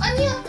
아니야